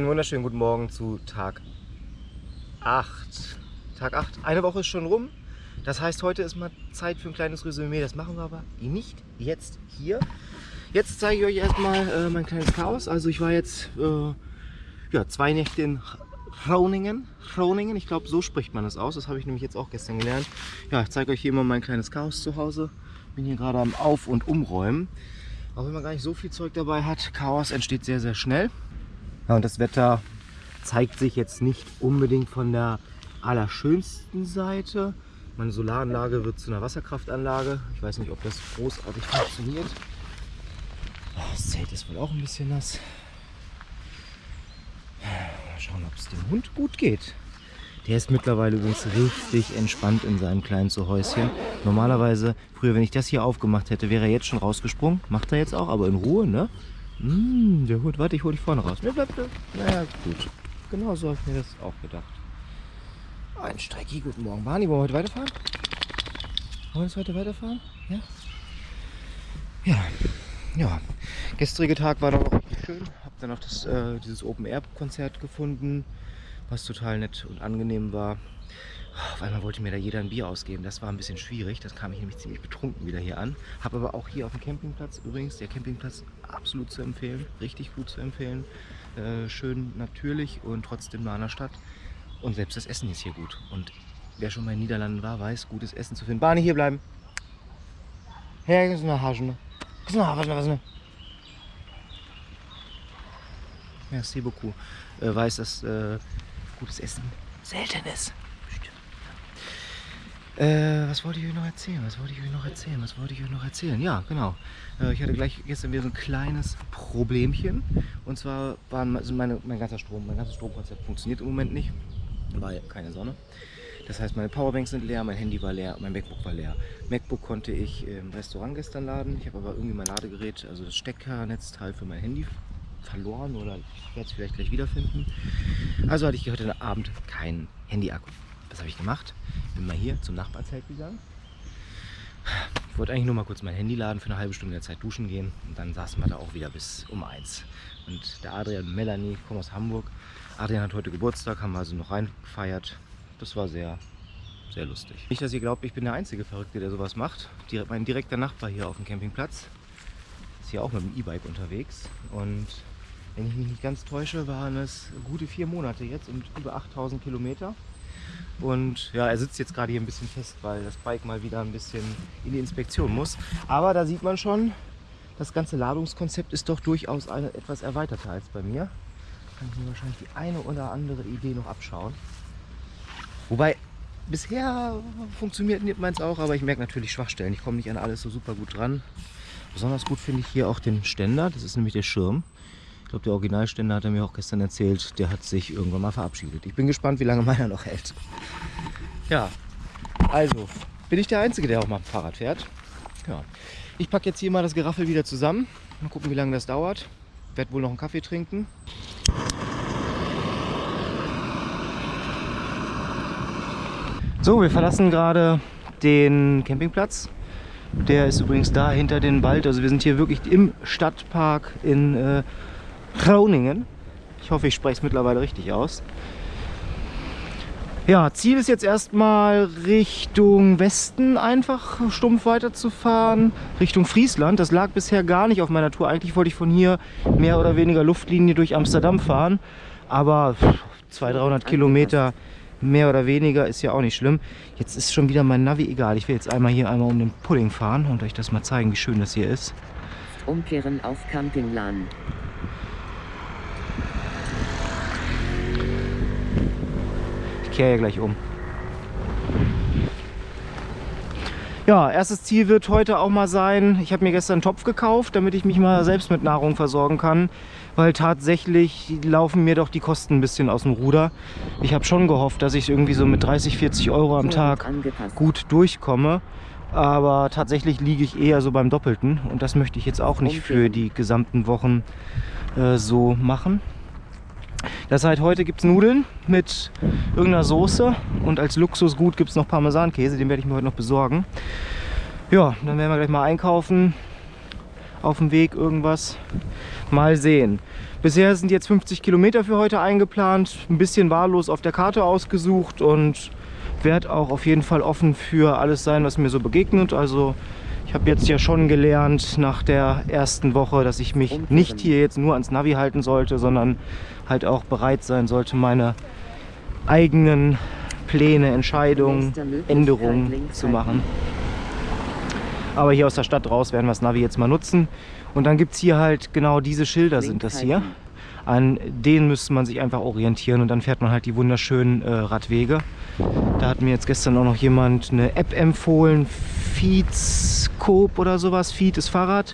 Einen wunderschönen guten Morgen zu Tag 8. Tag 8. Eine Woche ist schon rum. Das heißt, heute ist mal Zeit für ein kleines Resümee. Das machen wir aber nicht jetzt hier. Jetzt zeige ich euch erstmal äh, mein kleines Chaos. Also ich war jetzt äh, ja, zwei Nächte in Groningen. Groningen, ich glaube so spricht man das aus. Das habe ich nämlich jetzt auch gestern gelernt. Ja, ich zeige euch hier mal mein kleines Chaos zu Hause. Bin hier gerade am Auf- und Umräumen. Auch wenn man gar nicht so viel Zeug dabei hat, Chaos entsteht sehr, sehr schnell. Ja, und das Wetter zeigt sich jetzt nicht unbedingt von der allerschönsten Seite. Meine Solaranlage wird zu einer Wasserkraftanlage. Ich weiß nicht, ob das großartig funktioniert. Das Zelt ist wohl auch ein bisschen nass. Mal schauen, ob es dem Hund gut geht. Der ist mittlerweile übrigens richtig entspannt in seinem kleinen Zuhäuschen. Normalerweise, früher, wenn ich das hier aufgemacht hätte, wäre er jetzt schon rausgesprungen. Macht er jetzt auch, aber in Ruhe, ne? Mmh, der Hund, warte, ich hole dich vorne raus. Ne, bleib, bleib. Naja, gut. Genau so habe ich mir das auch gedacht. Ein Strecki, guten Morgen. Barney, wollen wir heute weiterfahren? Wollen wir heute weiterfahren? Ja? Ja. Ja. Gestrige Tag war doch richtig schön. Hab dann noch das, äh, dieses Open-Air-Konzert gefunden, was total nett und angenehm war. Auf einmal wollte mir da jeder ein Bier ausgeben. Das war ein bisschen schwierig. Das kam ich nämlich ziemlich betrunken wieder hier an. Habe aber auch hier auf dem Campingplatz, übrigens, der Campingplatz absolut zu empfehlen. Richtig gut zu empfehlen. Äh, schön natürlich und trotzdem nah an der Stadt. Und selbst das Essen ist hier gut. Und wer schon mal in den Niederlanden war, weiß, gutes Essen zu finden. Barney, hier bleiben. Her, ist eine Haschen. Ist eine Haschen, was? Merci beaucoup. Äh, weiß, dass äh, gutes Essen selten ist. Äh, was wollte ich euch noch erzählen? Was wollte ich euch noch erzählen? Was wollte ich euch noch erzählen? Ja, genau. Äh, ich hatte gleich gestern wieder so ein kleines Problemchen. Und zwar also meine, mein ganzer Strom, mein ganzes Stromkonzept funktioniert im Moment nicht, weil keine Sonne. Das heißt, meine Powerbanks sind leer, mein Handy war leer, mein MacBook war leer. MacBook konnte ich im Restaurant gestern laden. Ich habe aber irgendwie mein Ladegerät, also das Steckernetzteil für mein Handy verloren oder ich werde es vielleicht gleich wiederfinden. Also hatte ich heute Abend keinen Handy-Akku. Was habe ich gemacht? Bin mal hier zum Nachbarzelt gegangen. Ich wollte eigentlich nur mal kurz mein Handy laden, für eine halbe Stunde in der Zeit duschen gehen und dann saßen wir da auch wieder bis um eins. Und der Adrian und Melanie kommen aus Hamburg. Adrian hat heute Geburtstag, haben wir also noch reingefeiert. Das war sehr, sehr lustig. Nicht, dass ihr glaubt, ich bin der einzige Verrückte, der sowas macht. Mein direkter Nachbar hier auf dem Campingplatz ist hier auch mit dem E-Bike unterwegs. Und wenn ich mich nicht ganz täusche, waren es gute vier Monate jetzt und über 8000 Kilometer. Und ja, er sitzt jetzt gerade hier ein bisschen fest, weil das Bike mal wieder ein bisschen in die Inspektion muss. Aber da sieht man schon, das ganze Ladungskonzept ist doch durchaus eine, etwas erweiterter als bei mir. Kann ich mir wahrscheinlich die eine oder andere Idee noch abschauen. Wobei, bisher funktioniert meins auch, aber ich merke natürlich Schwachstellen. Ich komme nicht an alles so super gut dran. Besonders gut finde ich hier auch den Ständer, das ist nämlich der Schirm. Ich glaube, der Originalständer hat er mir auch gestern erzählt, der hat sich irgendwann mal verabschiedet. Ich bin gespannt, wie lange meiner noch hält. Ja, also bin ich der Einzige, der auch mal Fahrrad fährt. Ja. Ich packe jetzt hier mal das Geraffel wieder zusammen. Mal gucken, wie lange das dauert. Werde wohl noch einen Kaffee trinken. So, wir verlassen gerade den Campingplatz. Der ist übrigens da hinter den Wald. Also wir sind hier wirklich im Stadtpark in äh, Groningen. Ich hoffe, ich spreche es mittlerweile richtig aus. Ja, Ziel ist jetzt erstmal Richtung Westen einfach stumpf weiterzufahren, Richtung Friesland. Das lag bisher gar nicht auf meiner Tour. Eigentlich wollte ich von hier mehr oder weniger Luftlinie durch Amsterdam fahren. Aber 200, 300 Kilometer mehr oder weniger ist ja auch nicht schlimm. Jetzt ist schon wieder mein Navi egal. Ich will jetzt einmal hier einmal um den Pudding fahren und euch das mal zeigen, wie schön das hier ist. Umkehren auf Campingplan. Kehre ja gleich um. Ja, erstes Ziel wird heute auch mal sein, ich habe mir gestern einen Topf gekauft, damit ich mich mal selbst mit Nahrung versorgen kann, weil tatsächlich laufen mir doch die Kosten ein bisschen aus dem Ruder. Ich habe schon gehofft, dass ich irgendwie so mit 30, 40 Euro am Tag gut durchkomme, aber tatsächlich liege ich eher so beim Doppelten und das möchte ich jetzt auch nicht für die gesamten Wochen äh, so machen. Das heißt, heute gibt es Nudeln mit irgendeiner Soße und als Luxusgut gibt es noch Parmesankäse, den werde ich mir heute noch besorgen. Ja, dann werden wir gleich mal einkaufen, auf dem Weg irgendwas. Mal sehen. Bisher sind jetzt 50 Kilometer für heute eingeplant. Ein bisschen wahllos auf der Karte ausgesucht und werde auch auf jeden Fall offen für alles sein, was mir so begegnet. Also ich habe jetzt ja schon gelernt nach der ersten Woche, dass ich mich nicht hier jetzt nur ans Navi halten sollte, sondern halt auch bereit sein sollte, meine eigenen Pläne, Entscheidungen, Änderungen zu machen. Aber hier aus der Stadt raus werden wir das Navi jetzt mal nutzen. Und dann gibt es hier halt genau diese Schilder sind das hier. An denen müsste man sich einfach orientieren und dann fährt man halt die wunderschönen äh, Radwege. Da hat mir jetzt gestern auch noch jemand eine App empfohlen, Feedscope oder sowas. Feed ist Fahrrad.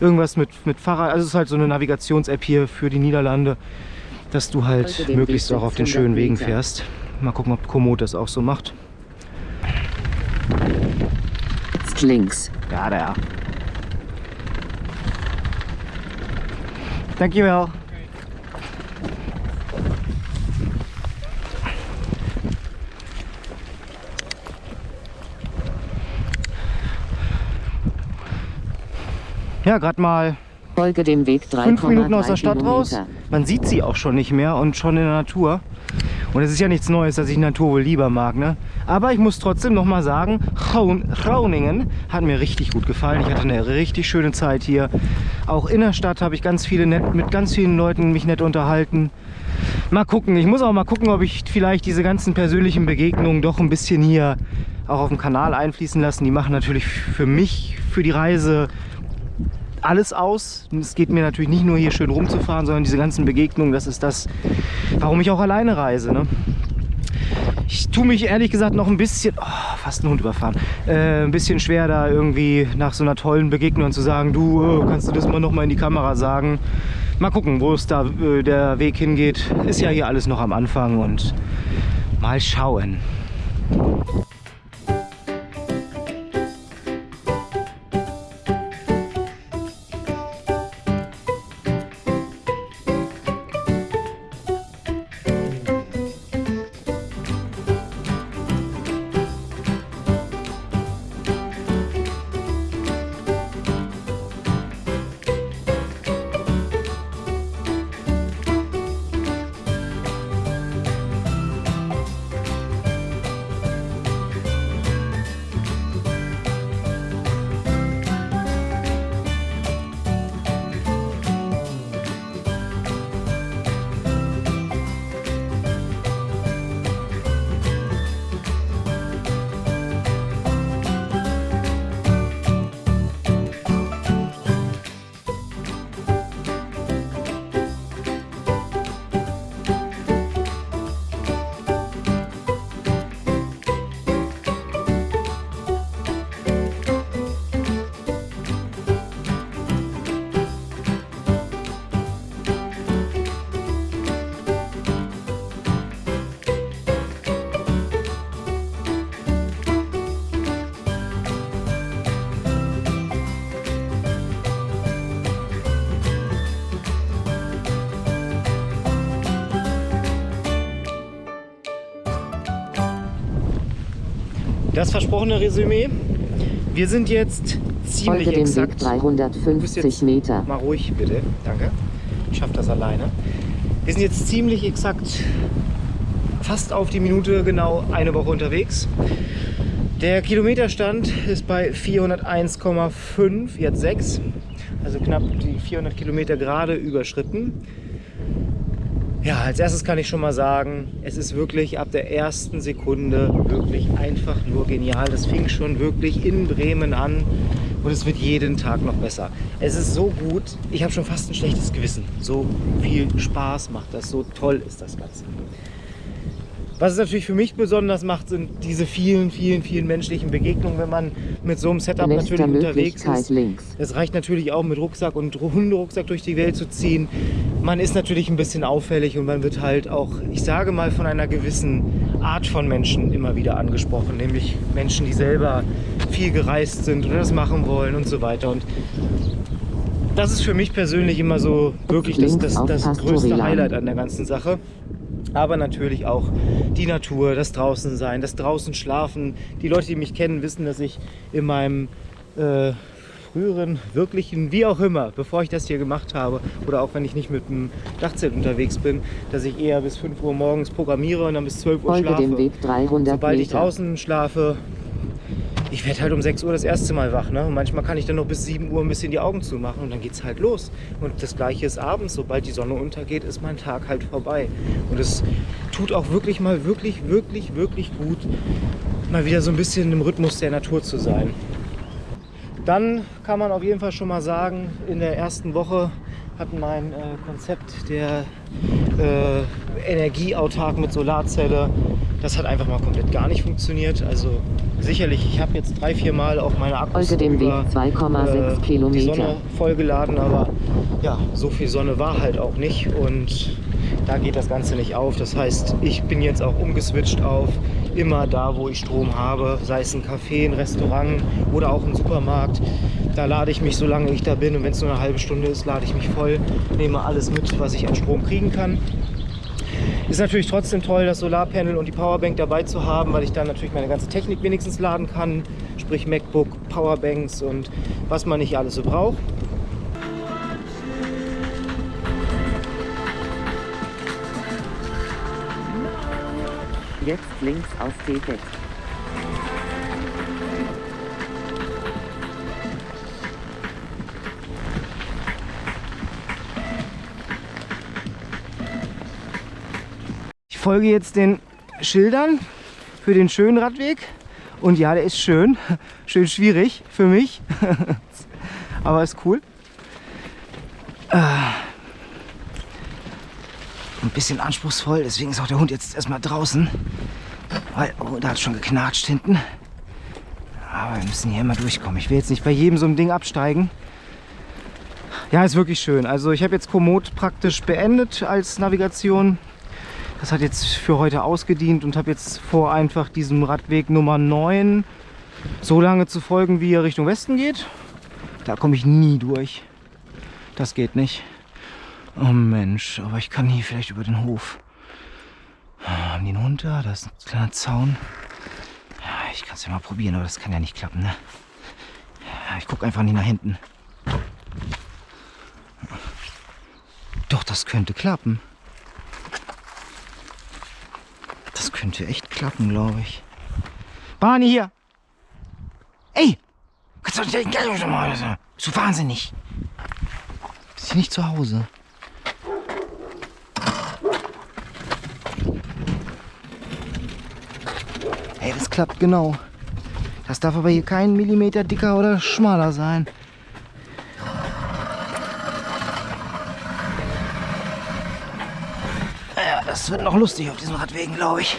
Irgendwas mit, mit Fahrrad. Also es ist halt so eine Navigations-App hier für die Niederlande, dass du halt möglichst auch auf den schönen Wegen fährst. Mal gucken, ob Komoot das auch so macht. Jetzt links. Ja, der. Dankjewel. Ja, gerade mal Folge dem Weg 3,3 fünf Minuten aus der Stadt raus. Man sieht sie auch schon nicht mehr und schon in der Natur. Und es ist ja nichts Neues, dass ich Natur wohl lieber mag. Ne? Aber ich muss trotzdem noch mal sagen, Groningen hat mir richtig gut gefallen. Ich hatte eine richtig schöne Zeit hier. Auch in der Stadt habe ich ganz viele nett, mit ganz vielen Leuten mich nett unterhalten. Mal gucken. Ich muss auch mal gucken, ob ich vielleicht diese ganzen persönlichen Begegnungen doch ein bisschen hier auch auf dem Kanal einfließen lassen. Die machen natürlich für mich, für die Reise alles aus. Es geht mir natürlich nicht nur hier schön rumzufahren, sondern diese ganzen Begegnungen, das ist das, warum ich auch alleine reise. Ne? Ich tue mich ehrlich gesagt noch ein bisschen, oh, fast einen Hund überfahren, äh, ein bisschen schwer da irgendwie nach so einer tollen Begegnung zu sagen, du, äh, kannst du das mal noch mal in die Kamera sagen. Mal gucken, wo es da äh, der Weg hingeht. Ist ja hier alles noch am Anfang und mal schauen. Das versprochene Resümee. Wir sind jetzt ziemlich Folge Weg exakt. Bist 350 jetzt Meter. Mal ruhig, bitte. Danke. Ich schaffe das alleine. Wir sind jetzt ziemlich exakt fast auf die Minute genau eine Woche unterwegs. Der Kilometerstand ist bei 401,5, jetzt 6. Also knapp die 400 Kilometer gerade überschritten. Ja, als erstes kann ich schon mal sagen, es ist wirklich ab der ersten Sekunde wirklich einfach nur genial. Das fing schon wirklich in Bremen an und es wird jeden Tag noch besser. Es ist so gut, ich habe schon fast ein schlechtes Gewissen. So viel Spaß macht das, so toll ist das Ganze. Was es natürlich für mich besonders macht, sind diese vielen, vielen, vielen menschlichen Begegnungen, wenn man mit so einem Setup natürlich unterwegs ist. links. Es reicht natürlich auch mit Rucksack und Hunderucksack durch die Welt zu ziehen. Man ist natürlich ein bisschen auffällig und man wird halt auch, ich sage mal, von einer gewissen Art von Menschen immer wieder angesprochen. Nämlich Menschen, die selber viel gereist sind oder das machen wollen und so weiter. Und das ist für mich persönlich immer so wirklich das, das, das größte. Highlight an der ganzen Sache. Aber natürlich auch die Natur, das Draußensein, das Draußen schlafen. Die Leute, die mich kennen, wissen, dass ich in meinem äh, früheren wirklichen, wie auch immer, bevor ich das hier gemacht habe oder auch wenn ich nicht mit dem Dachzelt unterwegs bin, dass ich eher bis 5 Uhr morgens programmiere und dann bis 12 Uhr Folge dem schlafe. Weg 300 Sobald ich draußen schlafe, ich werde halt um 6 Uhr das erste Mal wach. Ne? Und manchmal kann ich dann noch bis 7 Uhr ein bisschen die Augen zumachen und dann geht es halt los. Und das gleiche ist abends. Sobald die Sonne untergeht, ist mein Tag halt vorbei. Und es tut auch wirklich mal wirklich, wirklich, wirklich gut, mal wieder so ein bisschen im Rhythmus der Natur zu sein. Dann kann man auf jeden Fall schon mal sagen, in der ersten Woche hat mein äh, Konzept der äh, Energieautark mit Solarzelle, das hat einfach mal komplett gar nicht funktioniert. Also sicherlich, ich habe jetzt drei, vier Mal auch meine Akkus Folge dem Weg 2,6 äh, die Kilometer. Sonne vollgeladen, aber ja, so viel Sonne war halt auch nicht und da geht das Ganze nicht auf. Das heißt, ich bin jetzt auch umgeswitcht auf immer da, wo ich Strom habe, sei es ein Café, ein Restaurant oder auch ein Supermarkt. Da lade ich mich, solange ich da bin und wenn es nur eine halbe Stunde ist, lade ich mich voll, nehme alles mit, was ich an Strom kriegen kann. Ist natürlich trotzdem toll, das Solarpanel und die Powerbank dabei zu haben, weil ich dann natürlich meine ganze Technik wenigstens laden kann. Sprich MacBook, Powerbanks und was man nicht alles so braucht. Jetzt links aus T6. Ich folge jetzt den Schildern für den schönen Radweg. Und ja, der ist schön. Schön schwierig für mich. Aber ist cool. Ah. Ein bisschen anspruchsvoll, deswegen ist auch der Hund jetzt erstmal draußen. Weil, oh, da hat schon geknatscht hinten. Aber wir müssen hier immer durchkommen. Ich will jetzt nicht bei jedem so einem Ding absteigen. Ja, ist wirklich schön. Also ich habe jetzt Komoot praktisch beendet als Navigation. Das hat jetzt für heute ausgedient und habe jetzt vor, einfach diesem Radweg Nummer 9 so lange zu folgen, wie er Richtung Westen geht. Da komme ich nie durch. Das geht nicht. Oh Mensch, aber ich kann hier vielleicht über den Hof. Haben die einen Hund da? Da ist ein kleiner Zaun. Ja, ich kann es ja mal probieren, aber das kann ja nicht klappen, ne? Ja, ich gucke einfach nicht nach hinten. Doch, das könnte klappen. Das könnte echt klappen, glaube ich. Barney hier! Ey! Kannst du nicht. Bist du wahnsinnig? Bist du nicht zu Hause? Ey, das klappt genau. Das darf aber hier kein Millimeter dicker oder schmaler sein. Ja, das wird noch lustig auf diesen Radwegen, glaube ich.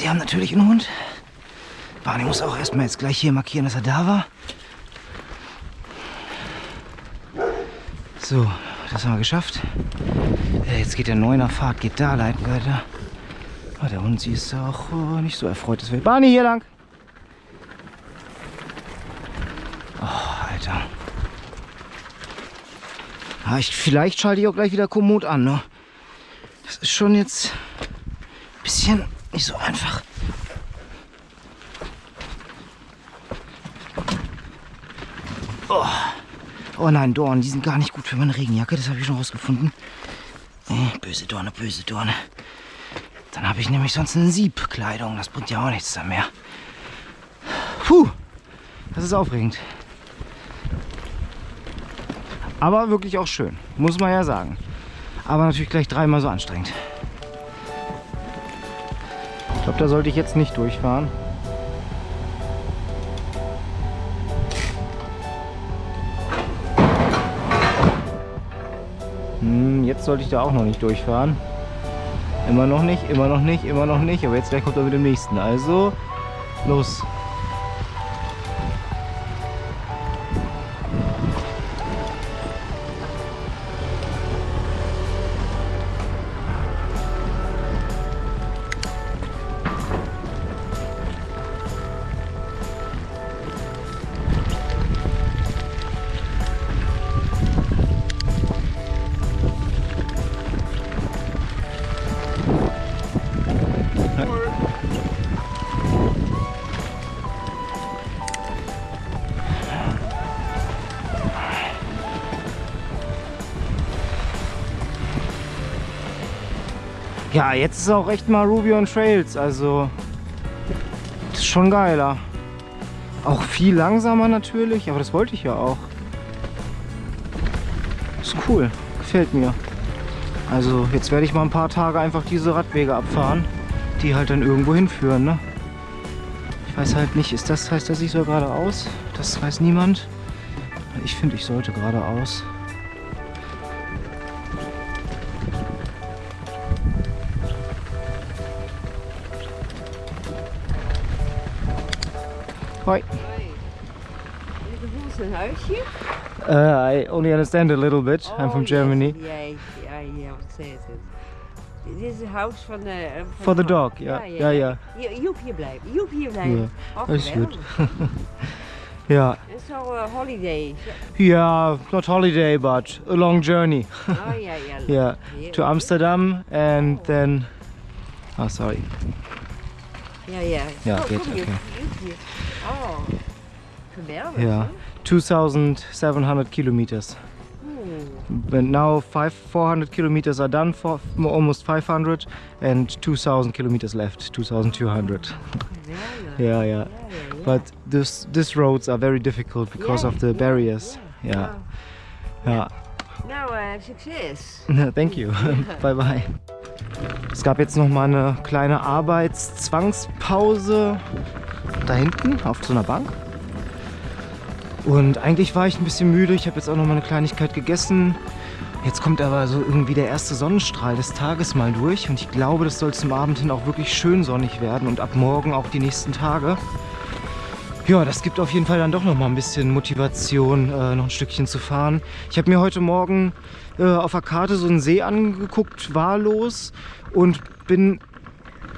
Die haben natürlich einen Hund. Barney muss auch erstmal jetzt gleich hier markieren, dass er da war. So, das haben wir geschafft. Äh, Jetzt geht der Neuner Fahrt, geht da leiten weiter. Oh, der Hund, sie ist auch oh, nicht so erfreut. Das will Barney hier lang. Oh, Alter. Ah, ich, vielleicht schalte ich auch gleich wieder Komoot an. Ne? Das ist schon jetzt ein bisschen nicht so einfach. Oh. oh nein, Dornen, die sind gar nicht gut für meine Regenjacke. Das habe ich schon rausgefunden. Äh, böse Dorne, böse Dorne. Dann habe ich nämlich sonst eine Siebkleidung. Das bringt ja auch nichts dann mehr. Puh, das ist aufregend. Aber wirklich auch schön, muss man ja sagen. Aber natürlich gleich dreimal so anstrengend. Ich glaube, da sollte ich jetzt nicht durchfahren. Hm, jetzt sollte ich da auch noch nicht durchfahren. Immer noch nicht, immer noch nicht, immer noch nicht. Aber jetzt gleich kommt er mit dem nächsten. Also, los. Ja, jetzt ist auch echt mal Ruby on Trails, also das ist schon geiler. Auch viel langsamer natürlich, aber das wollte ich ja auch. Ist cool, gefällt mir. Also jetzt werde ich mal ein paar Tage einfach diese Radwege abfahren, die halt dann irgendwo hinführen. Ne? Ich weiß halt nicht, ist das, heißt das, ich soll geradeaus? Das weiß niemand. Ich finde, ich sollte geradeaus. Hoi. Is zijn huisje? Uh, I only understand a little bit. I'm from Oh, Germany. Yes. Ja, ja, ja, wat zei het? Dit is het huis van de... van For the dog, ja. Ja, ja. Je- Joep hier blijven, Joep hier blijven. Oh, dat is goed. Ja, En zo eh, holiday. yeah, not holiday, but a long journey. Oh ja, ja. Yeah, Heerlijk. to Amsterdam and then. Oh, sorry. Ja, ja. Ja, oh, geht, kom Oh, geweldig. Ja. hè? 2,700 kilometers. Oeh, But now five, 400 kilometers are done, for almost 500, and 2,000 kilometers left, 2,200. geweldig. Yeah, yeah. Ja, ja, ja. But this these roads are very difficult because Ja, of the ja, barriers. ja. Yeah, yeah. Nou, eh, succes. Thank you. bye bye. Es gab jetzt noch mal eine kleine Arbeitszwangspause da hinten auf so einer Bank. Und eigentlich war ich ein bisschen müde. Ich habe jetzt auch noch mal eine Kleinigkeit gegessen. Jetzt kommt aber so irgendwie der erste Sonnenstrahl des Tages mal durch. Und ich glaube, das soll zum Abend hin auch wirklich schön sonnig werden und ab morgen auch die nächsten Tage. Ja, das gibt auf jeden Fall dann doch noch mal ein bisschen Motivation, äh, noch ein Stückchen zu fahren. Ich habe mir heute Morgen äh, auf der Karte so einen See angeguckt, wahllos und bin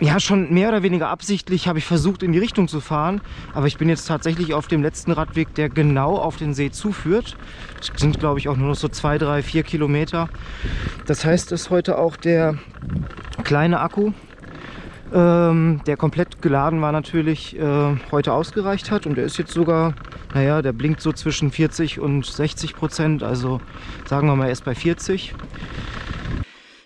ja schon mehr oder weniger absichtlich habe ich versucht in die Richtung zu fahren, aber ich bin jetzt tatsächlich auf dem letzten Radweg, der genau auf den See zuführt. Das sind glaube ich auch nur noch so zwei, drei, vier Kilometer. Das heißt, dass heute auch der kleine Akku, ähm, der komplett geladen war natürlich, äh, heute ausgereicht hat und der ist jetzt sogar, naja, der blinkt so zwischen 40 und 60 Prozent, also sagen wir mal erst bei 40.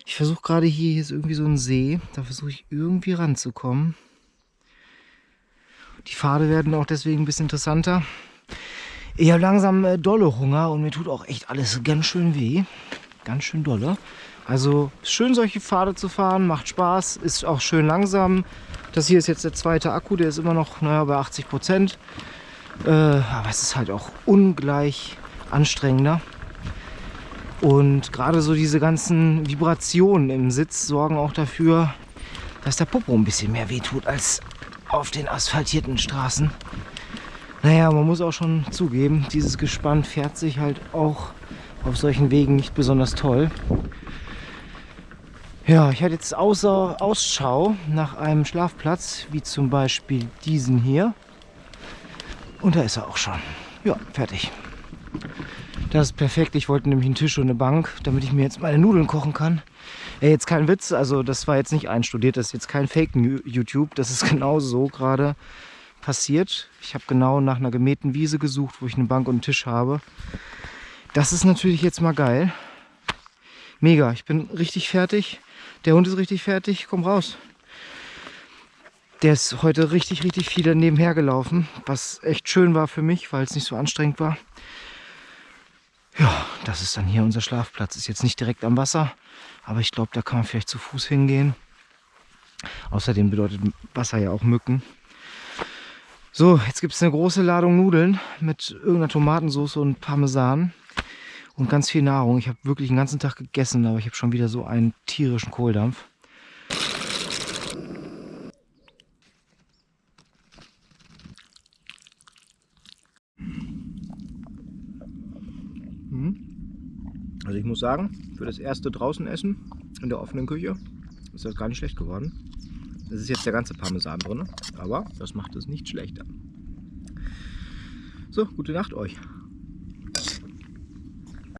Ich versuche gerade hier, hier ist irgendwie so ein See, da versuche ich irgendwie ranzukommen. Die Pfade werden auch deswegen ein bisschen interessanter. Ich habe langsam äh, dolle Hunger und mir tut auch echt alles ganz schön weh. Ganz schön dolle. Also schön solche Pfade zu fahren, macht Spaß, ist auch schön langsam. Das hier ist jetzt der zweite Akku, der ist immer noch naja, bei 80 Prozent. Äh, aber es ist halt auch ungleich anstrengender. Und gerade so diese ganzen Vibrationen im Sitz sorgen auch dafür, dass der Popo ein bisschen mehr wehtut als auf den asphaltierten Straßen. Naja, man muss auch schon zugeben, dieses Gespann fährt sich halt auch auf solchen Wegen nicht besonders toll. Ja, ich hatte jetzt außer Ausschau nach einem Schlafplatz, wie zum Beispiel diesen hier. Und da ist er auch schon. Ja, fertig. Das ist perfekt. Ich wollte nämlich einen Tisch und eine Bank, damit ich mir jetzt meine Nudeln kochen kann. Ey, jetzt kein Witz, also das war jetzt nicht einstudiert, das ist jetzt kein Fake-YouTube. Das ist genau so gerade passiert. Ich habe genau nach einer gemähten Wiese gesucht, wo ich eine Bank und einen Tisch habe. Das ist natürlich jetzt mal geil. Mega, ich bin richtig fertig. Der Hund ist richtig fertig. Komm raus. Der ist heute richtig, richtig viel daneben hergelaufen, was echt schön war für mich, weil es nicht so anstrengend war. Ja, das ist dann hier unser Schlafplatz. Ist jetzt nicht direkt am Wasser, aber ich glaube, da kann man vielleicht zu Fuß hingehen. Außerdem bedeutet Wasser ja auch Mücken. So, jetzt gibt es eine große Ladung Nudeln mit irgendeiner Tomatensauce und Parmesan und ganz viel Nahrung. Ich habe wirklich den ganzen Tag gegessen, aber ich habe schon wieder so einen tierischen Kohldampf. Also ich muss sagen, für das erste draußen essen in der offenen Küche ist das gar nicht schlecht geworden. Es ist jetzt der ganze Parmesan drin, aber das macht es nicht schlechter. So, gute Nacht euch.